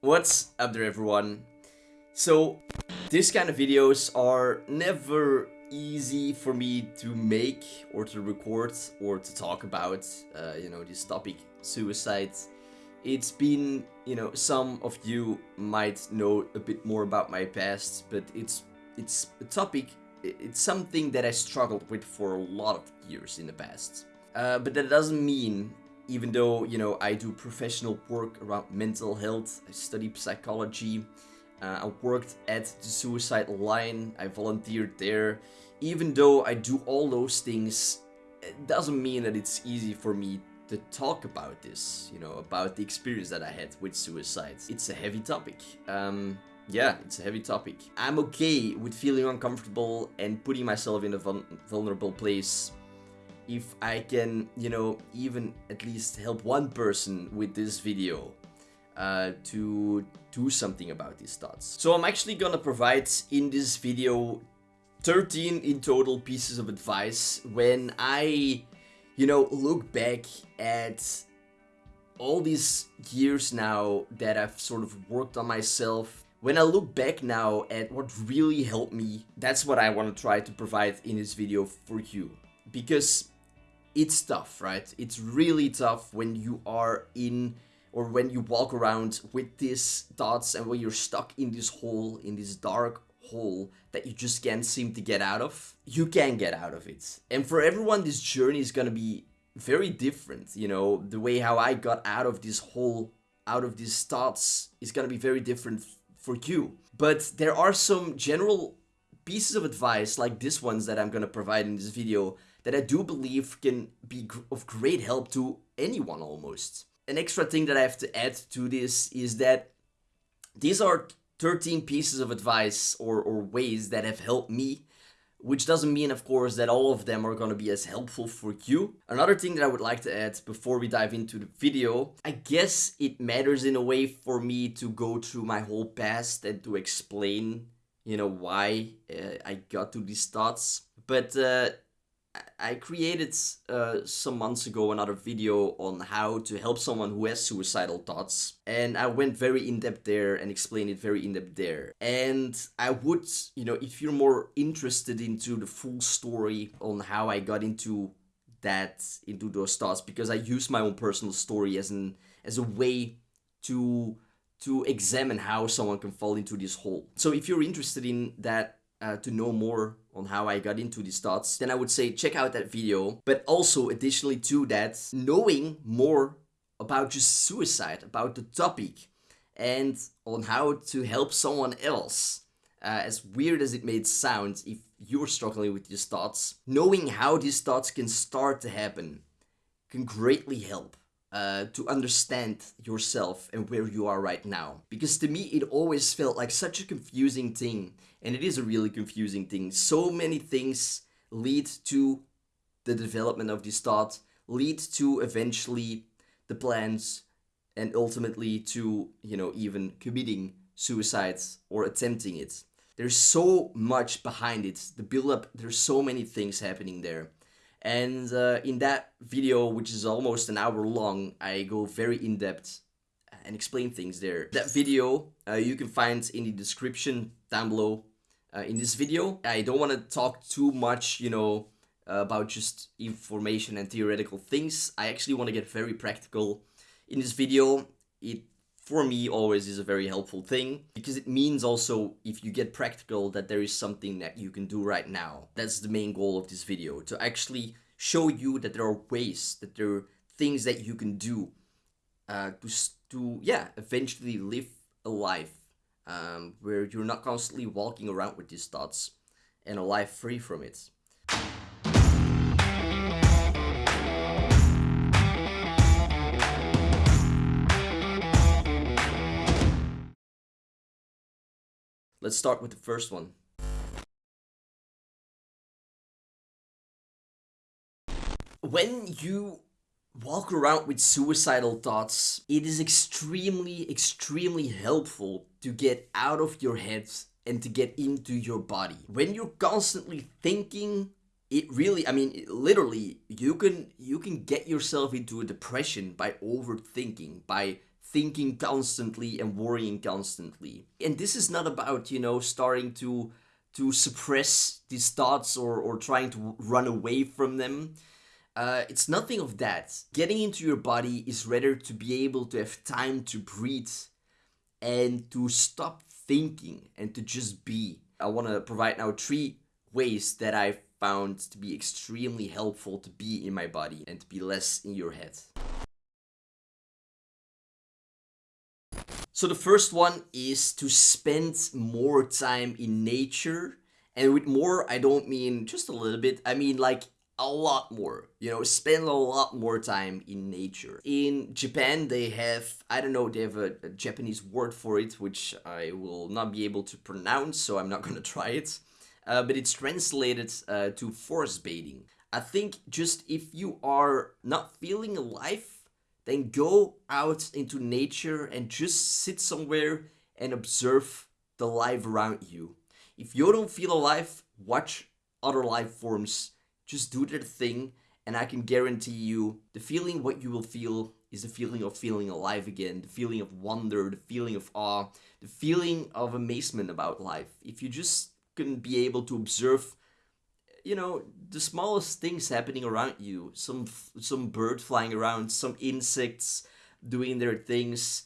What's up there everyone? So, this kind of videos are never easy for me to make or to record or to talk about, uh, you know, this topic, suicide. It's been, you know, some of you might know a bit more about my past, but it's it's a topic, it's something that I struggled with for a lot of years in the past. Uh, but that doesn't mean even though, you know, I do professional work around mental health, I study psychology, uh, I worked at the suicide line, I volunteered there. Even though I do all those things, it doesn't mean that it's easy for me to talk about this, you know, about the experience that I had with suicide. It's a heavy topic. Um, yeah, it's a heavy topic. I'm okay with feeling uncomfortable and putting myself in a vulnerable place if I can, you know, even at least help one person with this video uh, to do something about these thoughts. So I'm actually gonna provide in this video 13 in total pieces of advice when I, you know, look back at all these years now that I've sort of worked on myself when I look back now at what really helped me, that's what I want to try to provide in this video for you. Because it's tough, right? It's really tough when you are in or when you walk around with these thoughts and when you're stuck in this hole, in this dark hole that you just can't seem to get out of. You can get out of it. And for everyone, this journey is gonna be very different. You know, the way how I got out of this hole, out of these thoughts is gonna be very different for you. But there are some general pieces of advice like this ones that I'm gonna provide in this video that I do believe can be of great help to anyone almost. An extra thing that I have to add to this is that these are 13 pieces of advice or, or ways that have helped me which doesn't mean of course that all of them are going to be as helpful for you. Another thing that I would like to add before we dive into the video, I guess it matters in a way for me to go through my whole past and to explain, you know, why uh, I got to these thoughts. But uh, I created uh, some months ago another video on how to help someone who has suicidal thoughts. And I went very in depth there and explained it very in depth there. And I would you know if you're more interested into the full story on how I got into that into those thoughts because I use my own personal story as an as a way to to examine how someone can fall into this hole. So if you're interested in that uh, to know more on how I got into these thoughts, then I would say check out that video. But also additionally to that, knowing more about just suicide, about the topic, and on how to help someone else. Uh, as weird as it may sound, if you're struggling with these thoughts, knowing how these thoughts can start to happen can greatly help uh, to understand yourself and where you are right now. Because to me, it always felt like such a confusing thing. And it is a really confusing thing. So many things lead to the development of this thought, lead to eventually the plans, and ultimately to, you know, even committing suicide or attempting it. There's so much behind it. The build up, there's so many things happening there. And uh, in that video, which is almost an hour long, I go very in-depth and explain things there. That video uh, you can find in the description down below uh, in this video. I don't want to talk too much, you know, about just information and theoretical things. I actually want to get very practical in this video. It for me always is a very helpful thing because it means also if you get practical that there is something that you can do right now. That's the main goal of this video to actually show you that there are ways, that there are things that you can do uh, to, to yeah, eventually live a life um, where you're not constantly walking around with these thoughts and a life free from it. Let's start with the first one. When you walk around with suicidal thoughts, it is extremely, extremely helpful to get out of your head and to get into your body. When you're constantly thinking, it really, I mean, literally, you can, you can get yourself into a depression by overthinking, by thinking constantly and worrying constantly. And this is not about, you know, starting to to suppress these thoughts or, or trying to run away from them. Uh, it's nothing of that. Getting into your body is rather to be able to have time to breathe and to stop thinking and to just be. I want to provide now three ways that I've found to be extremely helpful to be in my body and to be less in your head. So the first one is to spend more time in nature. And with more, I don't mean just a little bit. I mean like a lot more, you know, spend a lot more time in nature. In Japan, they have, I don't know, they have a, a Japanese word for it, which I will not be able to pronounce, so I'm not gonna try it. Uh, but it's translated uh, to forest bathing. I think just if you are not feeling alive, then go out into nature and just sit somewhere and observe the life around you. If you don't feel alive, watch other life forms. Just do their thing and I can guarantee you the feeling what you will feel is the feeling of feeling alive again, the feeling of wonder, the feeling of awe, the feeling of amazement about life. If you just can be able to observe you know the smallest things happening around you some some bird flying around some insects doing their things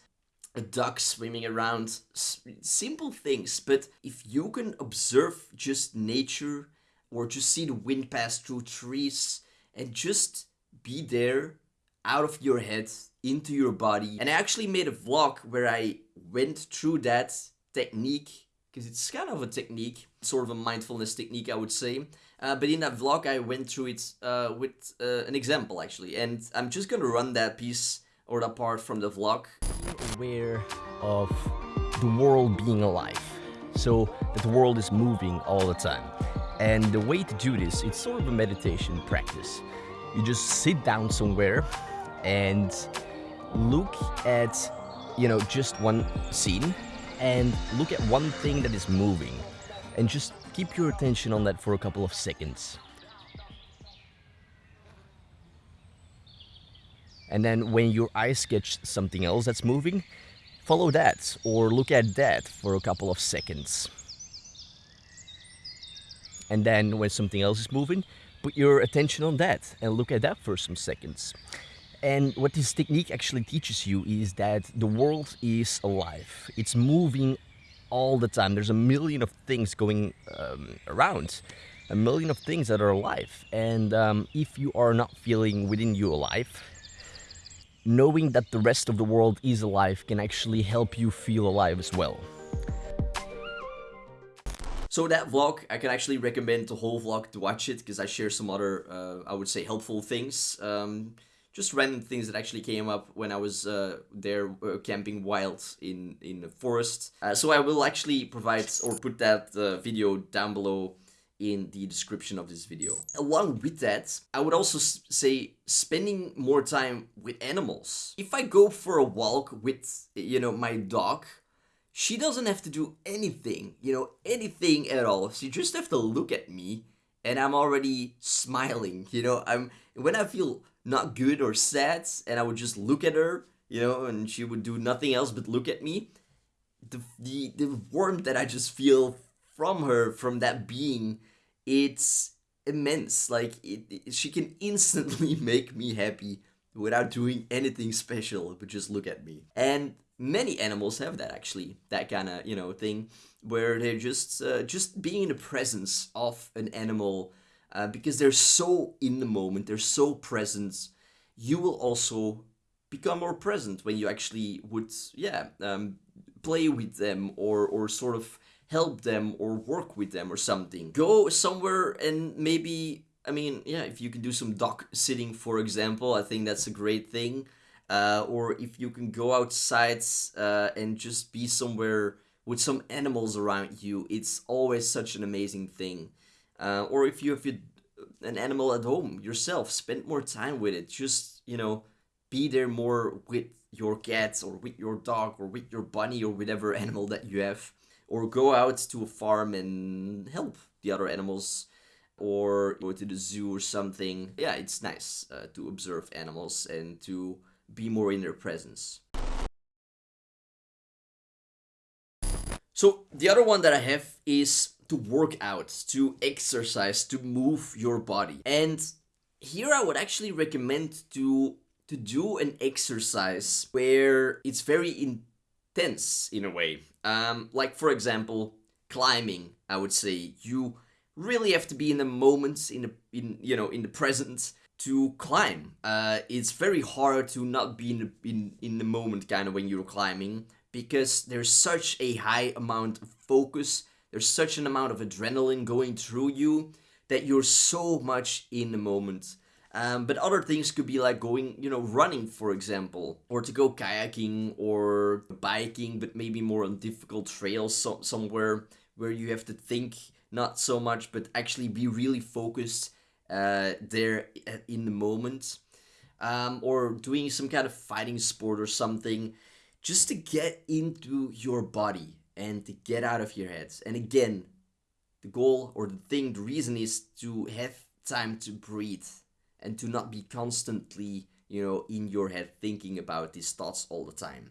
a duck swimming around simple things but if you can observe just nature or just see the wind pass through trees and just be there out of your head into your body and i actually made a vlog where i went through that technique because it's kind of a technique sort of a mindfulness technique i would say uh, but in that vlog, I went through it uh, with uh, an example actually, and I'm just gonna run that piece or that part from the vlog. Aware of the world being alive, so that the world is moving all the time. And the way to do this, it's sort of a meditation practice. You just sit down somewhere and look at, you know, just one scene and look at one thing that is moving and just Keep your attention on that for a couple of seconds. And then when your eyes catch something else that's moving, follow that or look at that for a couple of seconds. And then when something else is moving, put your attention on that and look at that for some seconds. And what this technique actually teaches you is that the world is alive. It's moving all the time. There's a million of things going um, around, a million of things that are alive. And um, if you are not feeling within you alive, knowing that the rest of the world is alive can actually help you feel alive as well. So that vlog, I can actually recommend the whole vlog to watch it because I share some other, uh, I would say, helpful things. Um, just random things that actually came up when I was uh, there uh, camping wild in, in the forest. Uh, so I will actually provide or put that uh, video down below in the description of this video. Along with that, I would also say spending more time with animals. If I go for a walk with, you know, my dog, she doesn't have to do anything, you know, anything at all. She just have to look at me and I'm already smiling, you know, I'm, when I feel not good or sad and I would just look at her, you know, and she would do nothing else but look at me. The, the, the warmth that I just feel from her, from that being, it's immense. Like, it, it, she can instantly make me happy without doing anything special, but just look at me. And many animals have that actually, that kind of, you know, thing where they're just, uh, just being in the presence of an animal uh, because they're so in the moment, they're so present, you will also become more present when you actually would, yeah, um, play with them or, or sort of help them or work with them or something. Go somewhere and maybe, I mean, yeah, if you can do some dog sitting, for example, I think that's a great thing. Uh, or if you can go outside uh, and just be somewhere with some animals around you, it's always such an amazing thing. Uh, or if you have an animal at home yourself, spend more time with it. Just, you know, be there more with your cat or with your dog or with your bunny or whatever animal that you have. Or go out to a farm and help the other animals or go to the zoo or something. Yeah, it's nice uh, to observe animals and to be more in their presence. So the other one that I have is to work out, to exercise, to move your body. And here I would actually recommend to to do an exercise where it's very intense in a way. Um, like for example, climbing, I would say you really have to be in the moment, in the in you know in the present to climb. Uh, it's very hard to not be in the, in in the moment kind of when you're climbing because there's such a high amount of focus. There's such an amount of adrenaline going through you that you're so much in the moment. Um, but other things could be like going, you know, running, for example, or to go kayaking or biking, but maybe more on difficult trails so somewhere where you have to think not so much, but actually be really focused uh, there in the moment. Um, or doing some kind of fighting sport or something just to get into your body and to get out of your head. And again, the goal or the thing, the reason is to have time to breathe and to not be constantly, you know, in your head thinking about these thoughts all the time.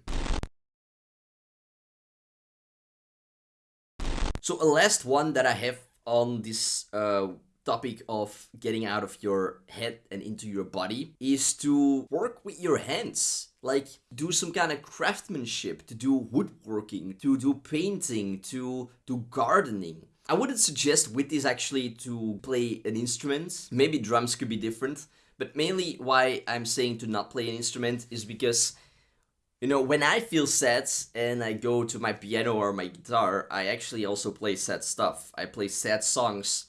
So a last one that I have on this uh, topic of getting out of your head and into your body is to work with your hands. Like do some kind of craftsmanship, to do woodworking, to do painting, to do gardening. I wouldn't suggest with this actually to play an instrument. Maybe drums could be different. But mainly why I'm saying to not play an instrument is because, you know, when I feel sad and I go to my piano or my guitar, I actually also play sad stuff. I play sad songs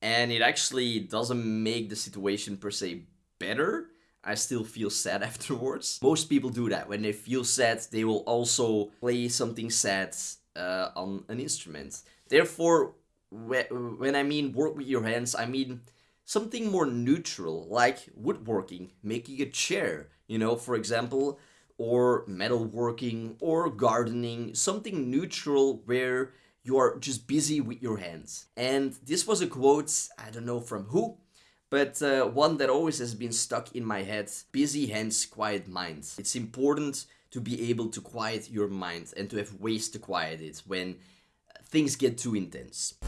and it actually doesn't make the situation per se better. I still feel sad afterwards. Most people do that. When they feel sad, they will also play something sad uh, on an instrument. Therefore, when I mean work with your hands, I mean something more neutral, like woodworking, making a chair, you know, for example, or metalworking, or gardening, something neutral where you are just busy with your hands. And this was a quote, I don't know from who, but uh, one that always has been stuck in my head. Busy hands, quiet minds. It's important to be able to quiet your mind and to have ways to quiet it when things get too intense.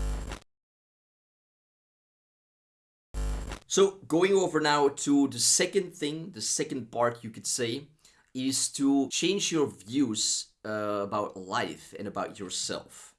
So going over now to the second thing, the second part you could say, is to change your views uh, about life and about yourself.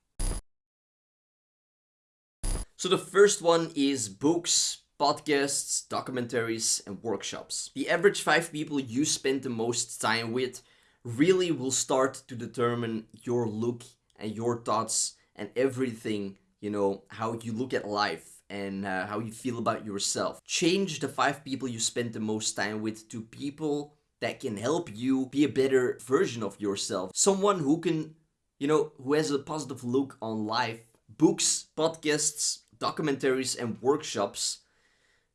So the first one is books, podcasts, documentaries, and workshops. The average five people you spend the most time with really will start to determine your look and your thoughts and everything, you know, how you look at life and uh, how you feel about yourself. Change the five people you spend the most time with to people that can help you be a better version of yourself. Someone who can, you know, who has a positive look on life. Books, podcasts, documentaries and workshops,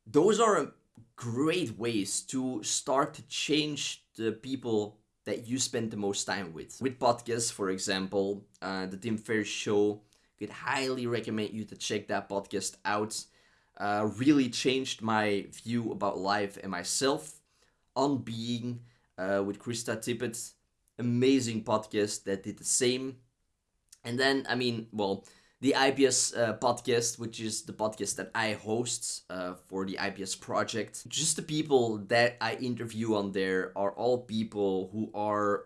those are great ways to start to change the people that you spend the most time with. With podcasts, for example, uh, the Tim Ferriss Show, could highly recommend you to check that podcast out. Uh, really changed my view about life and myself. On Being uh, with Krista Tippett, amazing podcast that did the same. And then, I mean, well, the IPS uh, podcast, which is the podcast that I host uh, for the IPS project. Just the people that I interview on there are all people who are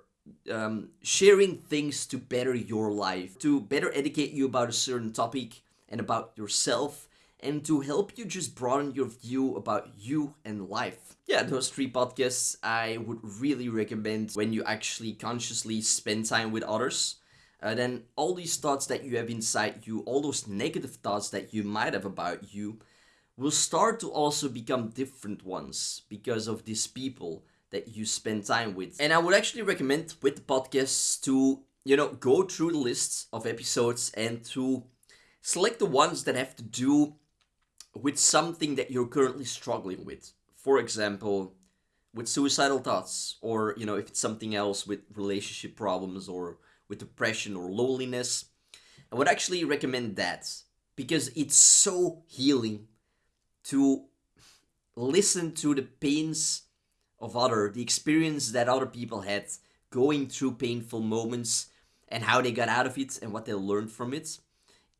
um, sharing things to better your life, to better educate you about a certain topic and about yourself, and to help you just broaden your view about you and life. Yeah, those three podcasts I would really recommend when you actually consciously spend time with others. Uh, then all these thoughts that you have inside you, all those negative thoughts that you might have about you, will start to also become different ones because of these people that you spend time with. And I would actually recommend with the podcasts to, you know, go through the lists of episodes and to select the ones that have to do with something that you're currently struggling with. For example, with suicidal thoughts, or, you know, if it's something else with relationship problems or with depression or loneliness. I would actually recommend that because it's so healing to listen to the pains of other, the experience that other people had going through painful moments and how they got out of it and what they learned from it.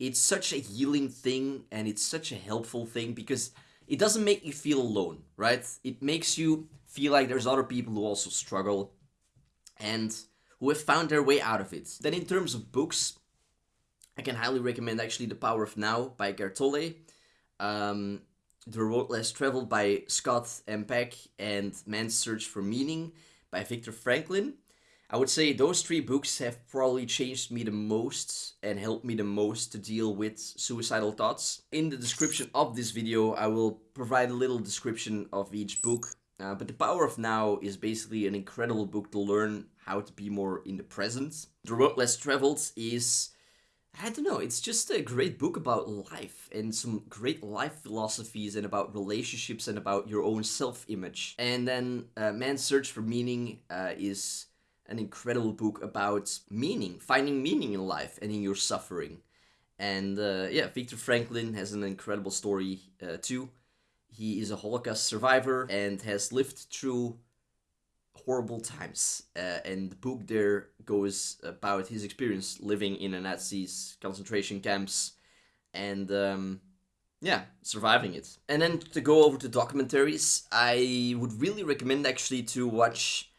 It's such a healing thing and it's such a helpful thing because it doesn't make you feel alone, right? It makes you feel like there's other people who also struggle and who have found their way out of it. Then in terms of books, I can highly recommend actually The Power of Now by Tolle, um, The Road Less Traveled by Scott M. Peck, and Man's Search for Meaning by Viktor Franklin. I would say those three books have probably changed me the most and helped me the most to deal with suicidal thoughts. In the description of this video, I will provide a little description of each book. Uh, but The Power of Now is basically an incredible book to learn how to be more in the present. The Road Less Traveled is, I don't know, it's just a great book about life and some great life philosophies and about relationships and about your own self-image. And then uh, Man's Search for Meaning uh, is an incredible book about meaning, finding meaning in life and in your suffering. And uh, yeah, Viktor Franklin has an incredible story uh, too. He is a Holocaust survivor and has lived through horrible times. Uh, and the book there goes about his experience living in a Nazi's concentration camps and um, yeah, surviving it. And then to go over to documentaries, I would really recommend actually to watch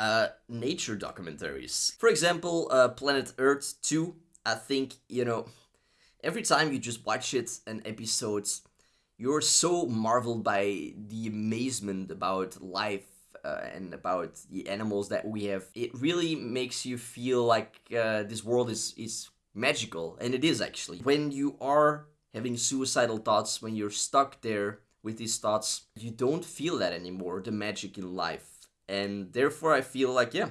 uh, nature documentaries. For example, uh, Planet Earth 2, I think, you know, every time you just watch it, an episode, you're so marveled by the amazement about life uh, and about the animals that we have. It really makes you feel like uh, this world is, is magical, and it is actually. When you are having suicidal thoughts, when you're stuck there with these thoughts, you don't feel that anymore, the magic in life and therefore I feel like, yeah,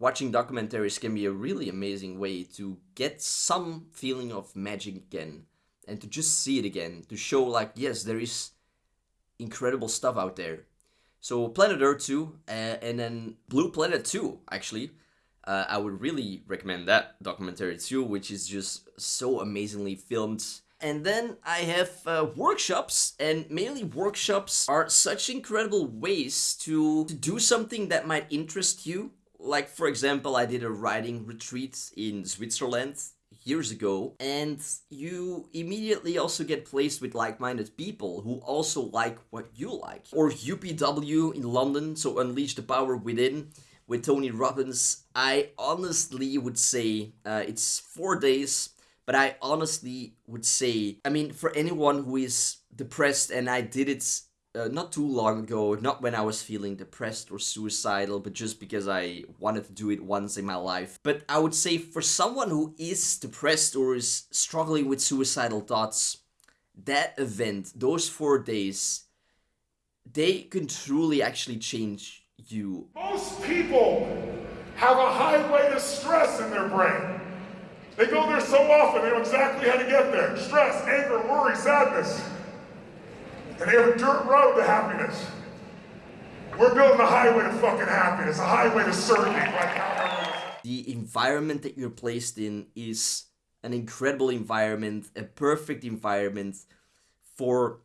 watching documentaries can be a really amazing way to get some feeling of magic again and to just see it again, to show like, yes, there is incredible stuff out there. So Planet Earth 2 uh, and then Blue Planet 2, actually. Uh, I would really recommend that documentary too, which is just so amazingly filmed and then I have uh, workshops, and mainly workshops are such incredible ways to, to do something that might interest you. Like, for example, I did a writing retreat in Switzerland years ago, and you immediately also get placed with like-minded people who also like what you like. Or UPW in London, so Unleash the Power Within with Tony Robbins. I honestly would say uh, it's four days but I honestly would say, I mean, for anyone who is depressed, and I did it uh, not too long ago, not when I was feeling depressed or suicidal, but just because I wanted to do it once in my life. But I would say for someone who is depressed or is struggling with suicidal thoughts, that event, those four days, they can truly actually change you. Most people have a high highway to stress in their brain. They go there so often, they know exactly how to get there. Stress, anger, worry, sadness. And they have a dirt road to happiness. We're building a highway to fucking happiness, a highway to certainty now. The environment that you're placed in is an incredible environment, a perfect environment for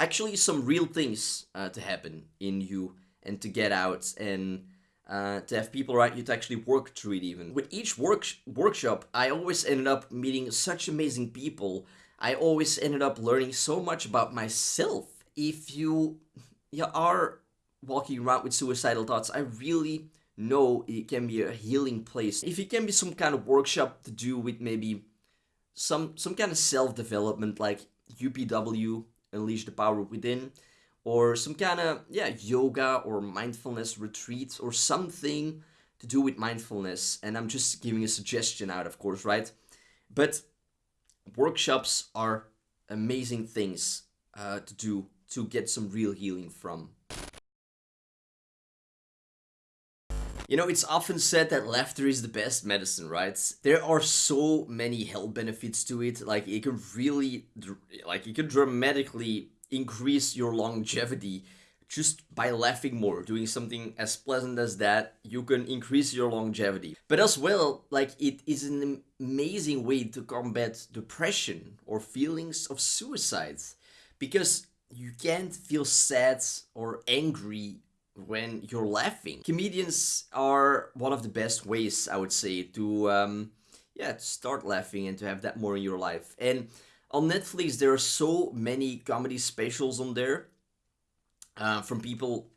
actually some real things uh, to happen in you and to get out and uh, to have people around you to actually work through it even. With each work workshop, I always ended up meeting such amazing people. I always ended up learning so much about myself. If you, you are walking around with suicidal thoughts, I really know it can be a healing place. If it can be some kind of workshop to do with maybe some some kind of self-development like UPW, Unleash the Power Within, or some kind of yeah yoga or mindfulness retreat or something to do with mindfulness and i'm just giving a suggestion out of course right but workshops are amazing things uh, to do to get some real healing from You know, it's often said that laughter is the best medicine, right? There are so many health benefits to it. Like, it can really, like, it can dramatically increase your longevity just by laughing more, doing something as pleasant as that, you can increase your longevity. But as well, like it is an amazing way to combat depression or feelings of suicide because you can't feel sad or angry when you're laughing. Comedians are one of the best ways, I would say, to um, yeah, to start laughing and to have that more in your life. And on Netflix, there are so many comedy specials on there uh, from people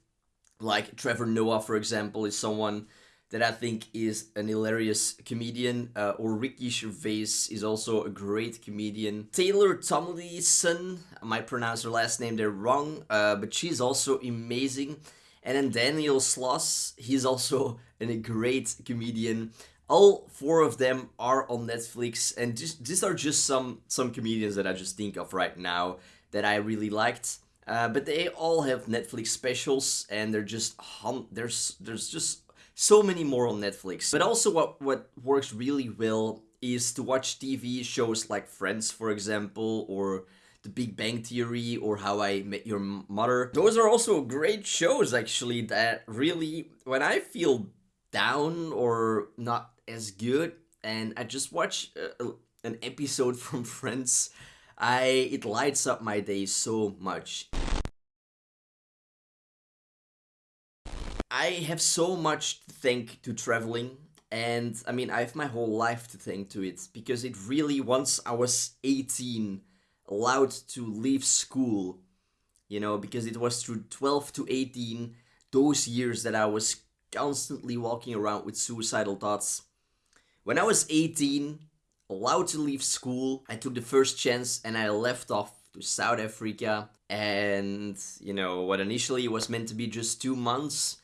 like Trevor Noah, for example, is someone that I think is an hilarious comedian, uh, or Ricky Gervais is also a great comedian. Taylor Tomlinson, I might pronounce her last name there wrong, uh, but she's also amazing. And then Daniel Sloss, he's also a great comedian. All four of them are on Netflix, and just, these are just some some comedians that I just think of right now that I really liked. Uh, but they all have Netflix specials, and they're just hum there's there's just so many more on Netflix. But also what, what works really well is to watch TV shows like Friends, for example, or The Big Bang Theory, or How I Met Your Mother. Those are also great shows, actually, that really, when I feel down or not as good, and I just watch a, uh, a, uh, an episode from Friends, I it lights up my day so much. I have so much to thank to traveling and I mean I have my whole life to thank to it because it really once I was 18 allowed to leave school you know because it was through 12 to 18 those years that I was constantly walking around with suicidal thoughts when I was 18 allowed to leave school I took the first chance and I left off to South Africa and you know what initially was meant to be just two months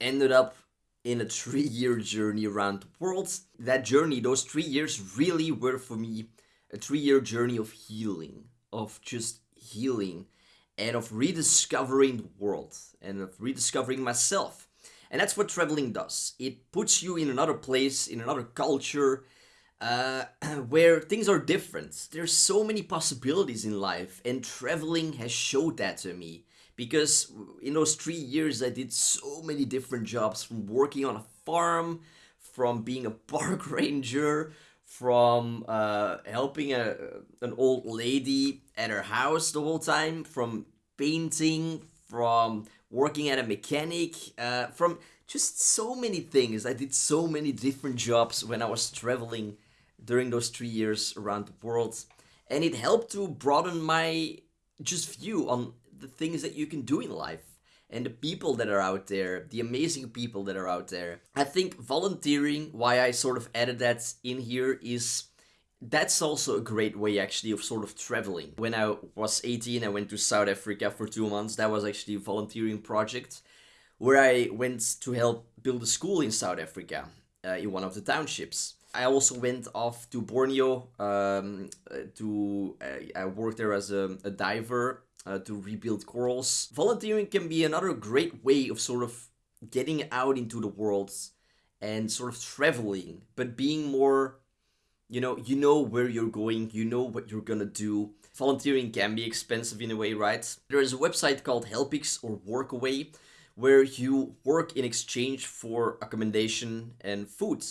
ended up in a three-year journey around the world. That journey, those three years really were for me a three-year journey of healing, of just healing and of rediscovering the world and of rediscovering myself. And that's what traveling does. It puts you in another place, in another culture, uh, where things are different. There's so many possibilities in life and traveling has showed that to me because in those three years I did so many different jobs from working on a farm, from being a park ranger, from uh, helping a, an old lady at her house the whole time, from painting, from working at a mechanic, uh, from just so many things. I did so many different jobs when I was traveling during those three years around the world. And it helped to broaden my just view on the things that you can do in life and the people that are out there, the amazing people that are out there. I think volunteering, why I sort of added that in here is that's also a great way actually of sort of traveling. When I was 18, I went to South Africa for two months. That was actually a volunteering project where I went to help build a school in South Africa uh, in one of the townships. I also went off to Borneo um, uh, to, uh, I worked there as a, a diver uh, to rebuild corals. Volunteering can be another great way of sort of getting out into the world and sort of traveling, but being more, you know, you know where you're going, you know what you're gonna do. Volunteering can be expensive in a way, right? There is a website called HelpX or Workaway where you work in exchange for accommodation and food.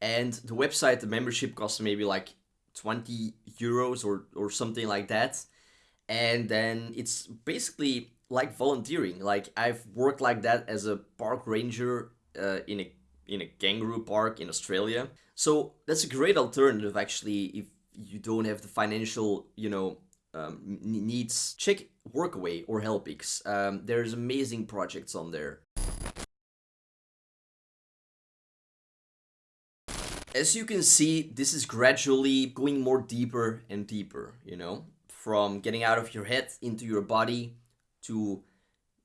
And the website, the membership costs maybe like 20 euros or, or something like that and then it's basically like volunteering like i've worked like that as a park ranger uh, in a in a kangaroo park in australia. So that's a great alternative actually if you don't have the financial you know um, needs. Check workaway or HelpX. Um, there's amazing projects on there. As you can see this is gradually going more deeper and deeper you know from getting out of your head into your body to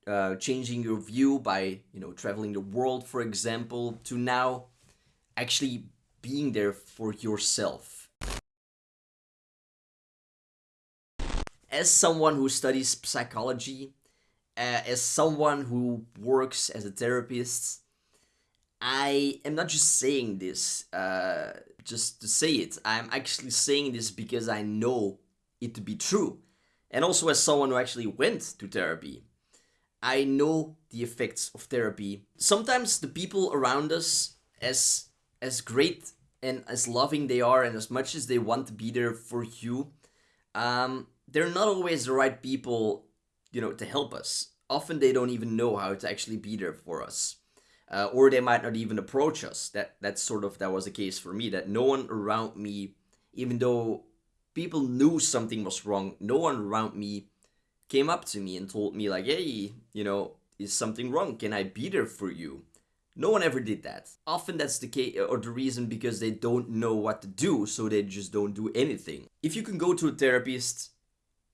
uh, changing your view by you know traveling the world for example to now actually being there for yourself as someone who studies psychology uh, as someone who works as a therapist I am not just saying this uh, just to say it I'm actually saying this because I know it to be true. And also as someone who actually went to therapy, I know the effects of therapy. Sometimes the people around us, as as great and as loving they are and as much as they want to be there for you, um, they're not always the right people, you know, to help us. often they don't even know how to actually be there for us. Uh, or they might not even approach us. That that's sort of that was the case for me. That no one around me, even though people knew something was wrong, no one around me came up to me and told me like, hey, you know, is something wrong? Can I be there for you? No one ever did that. Often that's the case or the reason because they don't know what to do, so they just don't do anything. If you can go to a therapist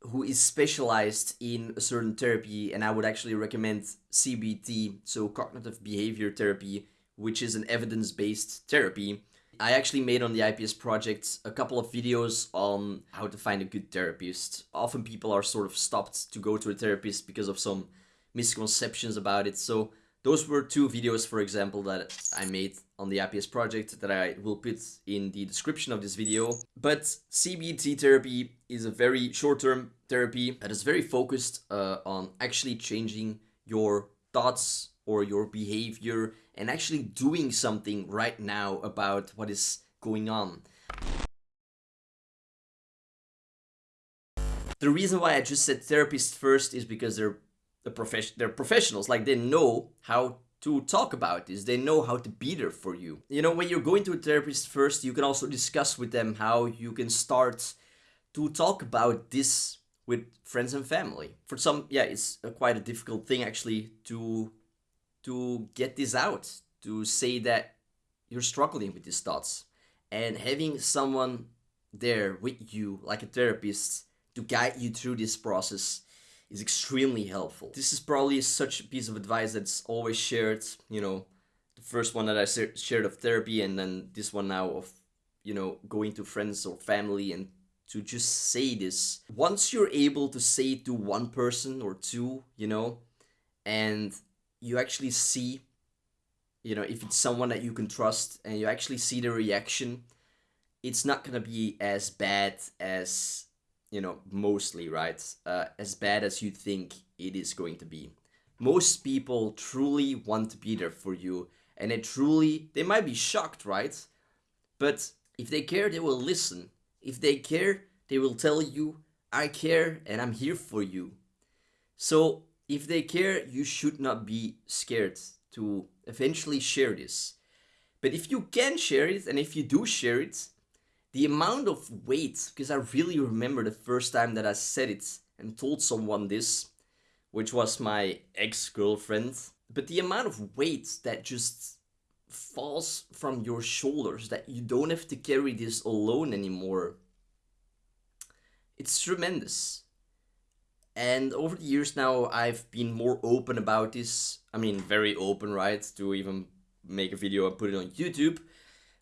who is specialized in a certain therapy, and I would actually recommend CBT, so cognitive behavior therapy, which is an evidence-based therapy. I actually made on the IPS project a couple of videos on how to find a good therapist. Often people are sort of stopped to go to a therapist because of some misconceptions about it. So those were two videos, for example, that I made on the IPS project that I will put in the description of this video. But CBT therapy is a very short-term therapy that is very focused uh, on actually changing your thoughts or your behavior and actually doing something right now about what is going on. The reason why I just said therapist first is because they're the profession they're professionals. Like they know how to talk about this. They know how to be there for you. You know when you're going to a therapist first you can also discuss with them how you can start to talk about this with friends and family. For some yeah it's a quite a difficult thing actually to to get this out to say that you're struggling with these thoughts and having someone there with you like a therapist to guide you through this process is extremely helpful. This is probably such a piece of advice that's always shared, you know, the first one that I shared of therapy and then this one now of, you know, going to friends or family and to just say this. Once you're able to say it to one person or two, you know, and you actually see, you know, if it's someone that you can trust and you actually see the reaction, it's not gonna be as bad as you know, mostly, right, uh, as bad as you think it is going to be. Most people truly want to be there for you and they truly, they might be shocked, right? But if they care, they will listen. If they care, they will tell you, I care and I'm here for you. So if they care, you should not be scared to eventually share this. But if you can share it and if you do share it, the amount of weight, because I really remember the first time that I said it and told someone this, which was my ex-girlfriend, but the amount of weight that just falls from your shoulders, that you don't have to carry this alone anymore, it's tremendous. And over the years now, I've been more open about this. I mean, very open, right? To even make a video and put it on YouTube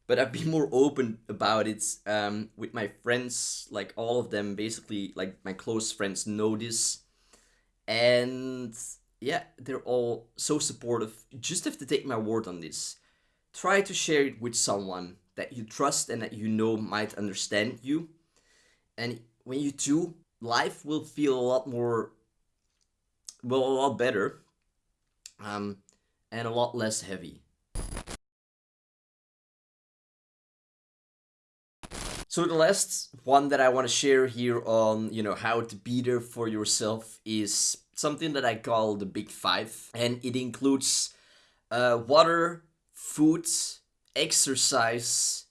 but I've been more open about it um, with my friends, like all of them, basically, like my close friends know this. And yeah, they're all so supportive. You just have to take my word on this. Try to share it with someone that you trust and that you know might understand you. And when you do, life will feel a lot more, well, a lot better um, and a lot less heavy. So the last one that I want to share here on, you know, how to be there for yourself is something that I call the big five. And it includes uh, water, food, exercise,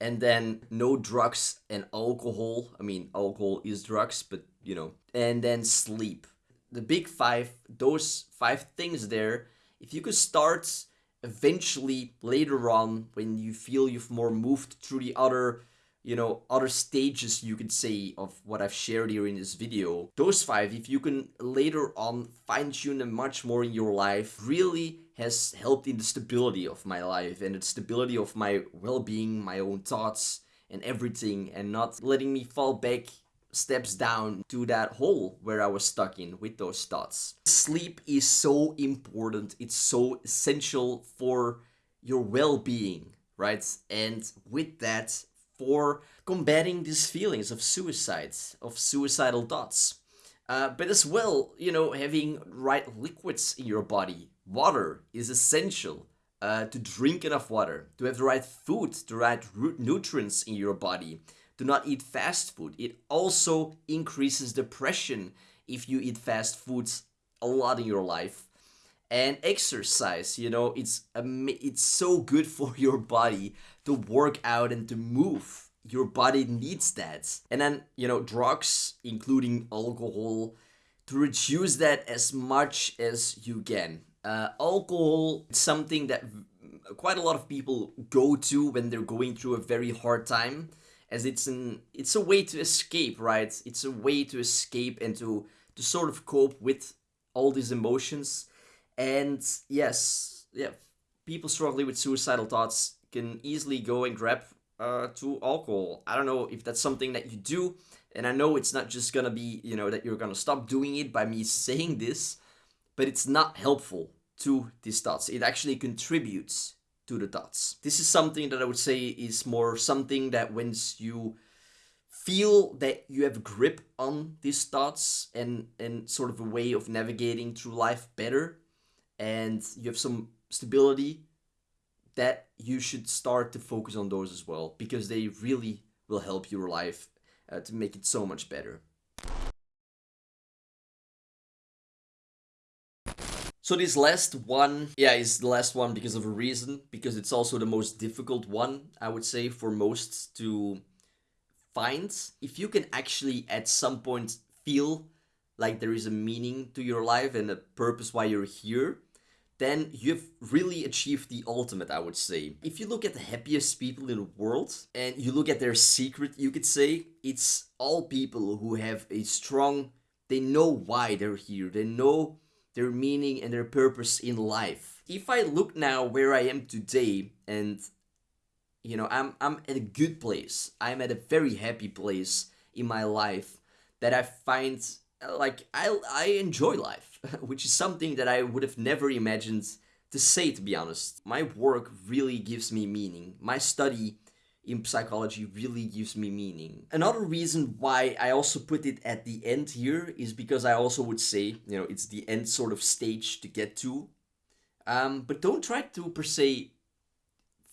and then no drugs and alcohol. I mean, alcohol is drugs, but you know, and then sleep. The big five, those five things there, if you could start eventually later on when you feel you've more moved through the other you know, other stages you could say of what I've shared here in this video. Those five, if you can later on fine tune them much more in your life, really has helped in the stability of my life and the stability of my well-being, my own thoughts and everything and not letting me fall back steps down to that hole where I was stuck in with those thoughts. Sleep is so important. It's so essential for your well-being, right? And with that, for combating these feelings of suicides, of suicidal thoughts. Uh, but as well, you know, having right liquids in your body. Water is essential uh, to drink enough water, to have the right food, the right nutrients in your body. Do not eat fast food. It also increases depression if you eat fast foods a lot in your life. And exercise, you know, it's it's so good for your body to work out and to move. Your body needs that. And then, you know, drugs, including alcohol, to reduce that as much as you can. Uh, alcohol is something that quite a lot of people go to when they're going through a very hard time as it's an it's a way to escape right? It's a way to escape and to to sort of cope with all these emotions. And yes yeah people struggling with suicidal thoughts can easily go and grab uh, to alcohol. I don't know if that's something that you do and i know it's not just gonna be you know that you're gonna stop doing it by me saying this but it's not helpful to these thoughts it actually contributes to the thoughts. This is something that I would say is more something that once you feel that you have grip on these thoughts and, and sort of a way of navigating through life better and you have some stability, that you should start to focus on those as well because they really will help your life uh, to make it so much better. So this last one, yeah, is the last one because of a reason, because it's also the most difficult one, I would say, for most to find. If you can actually at some point feel like there is a meaning to your life and a purpose why you're here, then you've really achieved the ultimate, I would say. If you look at the happiest people in the world and you look at their secret, you could say, it's all people who have a strong, they know why they're here. They know their meaning and their purpose in life. If I look now where I am today and you know, I'm I'm at a good place. I'm at a very happy place in my life that I find like I I enjoy life, which is something that I would have never imagined to say to be honest. My work really gives me meaning. My study in psychology really gives me meaning. Another reason why I also put it at the end here is because I also would say, you know, it's the end sort of stage to get to. Um, but don't try to per se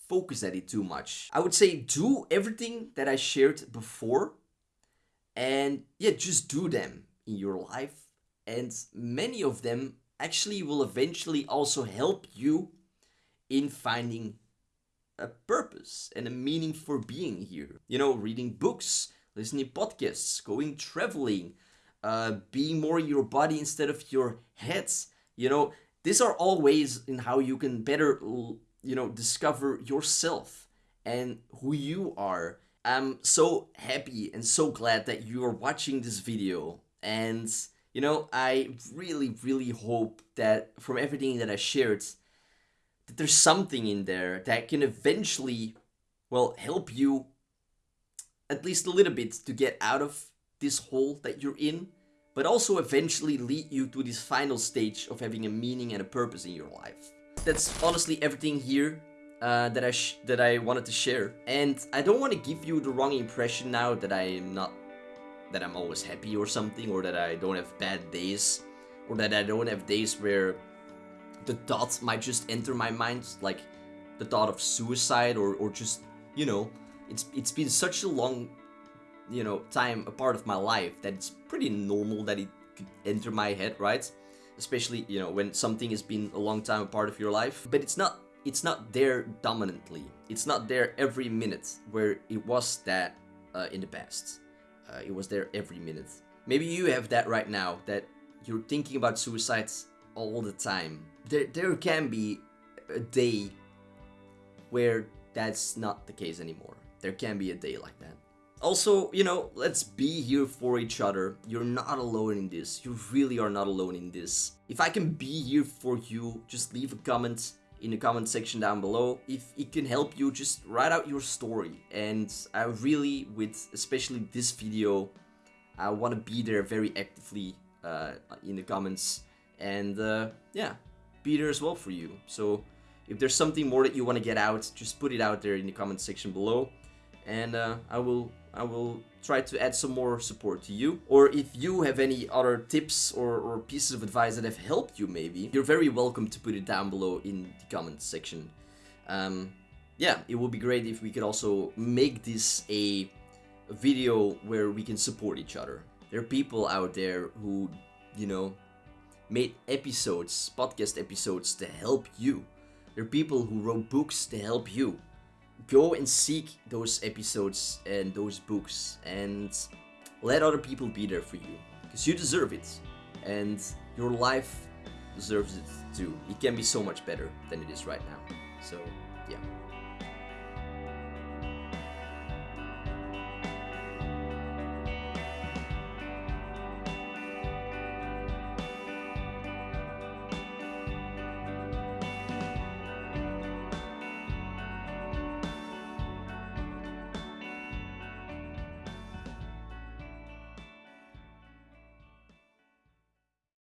focus at it too much. I would say do everything that I shared before and yeah, just do them in your life. And many of them actually will eventually also help you in finding a purpose and a meaning for being here. You know, reading books, listening podcasts, going traveling, uh, being more in your body instead of your heads. You know, these are all ways in how you can better, you know, discover yourself and who you are. I'm so happy and so glad that you are watching this video. And, you know, I really, really hope that from everything that I shared, that there's something in there that can eventually, well, help you at least a little bit to get out of this hole that you're in, but also eventually lead you to this final stage of having a meaning and a purpose in your life. That's honestly everything here uh, that I that I wanted to share, and I don't want to give you the wrong impression now that I am not that I'm always happy or something, or that I don't have bad days, or that I don't have days where the thought might just enter my mind, like the thought of suicide or, or just, you know, it's it's been such a long, you know, time a part of my life that it's pretty normal that it could enter my head, right? Especially, you know, when something has been a long time a part of your life. But it's not it's not there dominantly. It's not there every minute where it was that uh, in the past. Uh, it was there every minute. Maybe you have that right now, that you're thinking about suicides all the time. There, there can be a day where that's not the case anymore. There can be a day like that. Also, you know, let's be here for each other. You're not alone in this. You really are not alone in this. If I can be here for you, just leave a comment in the comment section down below. If it can help you, just write out your story. And I really, with especially this video, I want to be there very actively uh, in the comments and uh, yeah, be there as well for you. So if there's something more that you want to get out, just put it out there in the comment section below, and uh, I will I will try to add some more support to you. Or if you have any other tips or, or pieces of advice that have helped you maybe, you're very welcome to put it down below in the comment section. Um, yeah, it would be great if we could also make this a video where we can support each other. There are people out there who, you know, made episodes, podcast episodes to help you. There are people who wrote books to help you. Go and seek those episodes and those books and let other people be there for you because you deserve it and your life deserves it too. It can be so much better than it is right now. So.